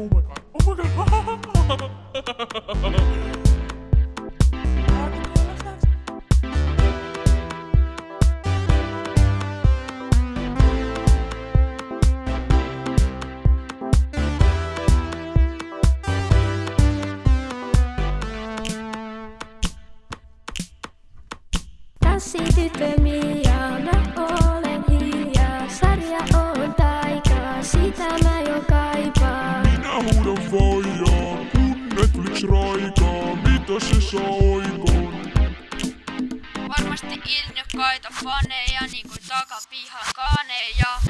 Oh my god. Oh my god. Tanssityttö Mia, mä tosissa oikon. Varmasti ilnyt kaita faneja, niin kuin takapihan kaneja.